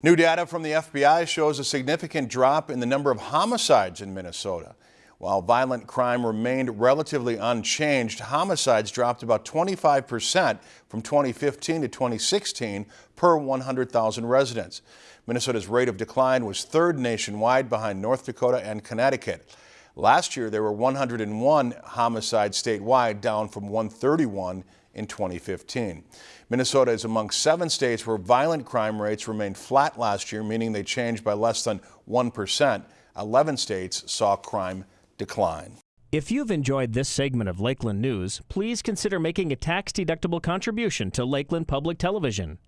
New data from the FBI shows a significant drop in the number of homicides in Minnesota. While violent crime remained relatively unchanged, homicides dropped about 25% from 2015 to 2016 per 100,000 residents. Minnesota's rate of decline was third nationwide behind North Dakota and Connecticut. Last year, there were 101 homicides statewide, down from 131 in 2015. Minnesota is among seven states where violent crime rates remained flat last year, meaning they changed by less than 1%. 11 states saw crime decline. If you've enjoyed this segment of Lakeland News, please consider making a tax-deductible contribution to Lakeland Public Television.